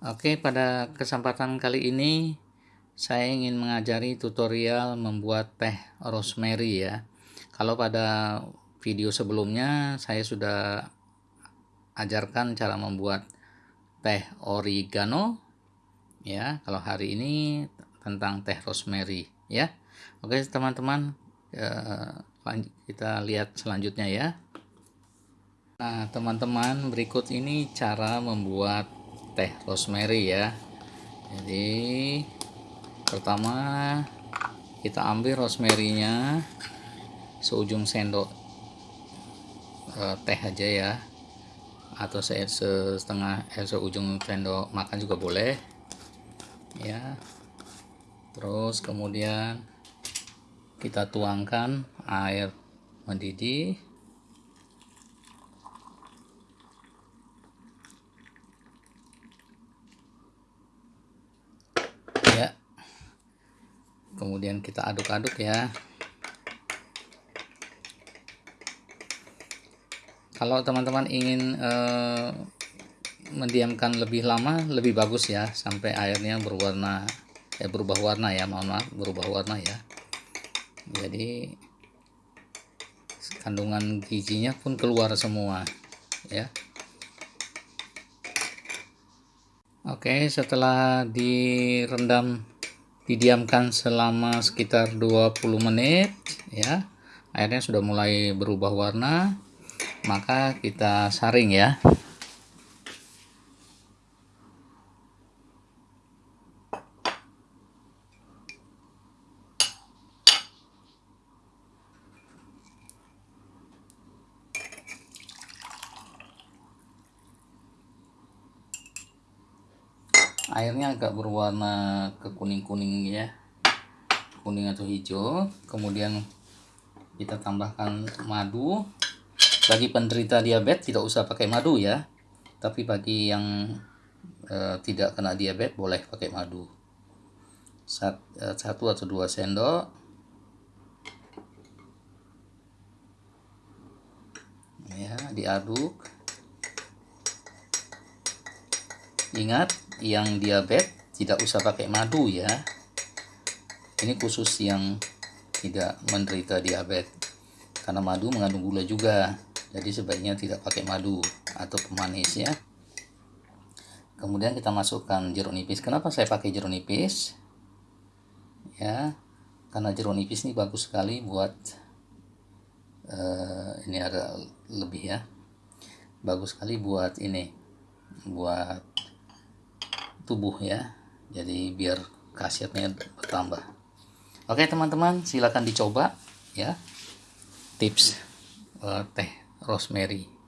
Oke, pada kesempatan kali ini saya ingin mengajari tutorial membuat teh rosemary ya. Kalau pada video sebelumnya saya sudah ajarkan cara membuat teh oregano ya. Kalau hari ini tentang teh rosemary ya. Oke, teman-teman eh, kita lihat selanjutnya ya. Nah, teman-teman, berikut ini cara membuat teh rosemary ya. Jadi, pertama kita ambil rosemary-nya seujung sendok e, teh aja ya. Atau setengah eh, seujung sendok makan juga boleh. Ya. Terus kemudian kita tuangkan air mendidih kemudian kita aduk-aduk ya. Kalau teman-teman ingin eh, mendiamkan lebih lama lebih bagus ya. Sampai airnya berwarna eh berubah warna ya. Mohon maaf berubah warna ya. Jadi kandungan gizinya pun keluar semua ya. Oke setelah direndam didiamkan selama sekitar 20 menit ya. Airnya sudah mulai berubah warna maka kita saring ya airnya agak berwarna ke kuning-kuning ya. Kuning atau hijau. Kemudian kita tambahkan madu. Bagi penderita diabetes tidak usah pakai madu ya. Tapi bagi yang e, tidak kena diabetes boleh pakai madu. Sat, e, satu atau dua sendok. Ya diaduk ingat yang diabetes tidak usah pakai madu ya. Ini khusus yang tidak menderita diabetes. Karena madu mengandung gula juga. Jadi sebaiknya tidak pakai madu atau pemanis ya. Kemudian kita masukkan jeruk nipis. Kenapa saya pakai jeruk nipis? Ya karena jeruk nipis ini bagus sekali buat uh, ini ada lebih ya. Bagus sekali buat ini buat tubuh ya. Jadi biar khasiatnya bertambah. Oke teman-teman silahkan dicoba ya. Tips uh, teh rosemary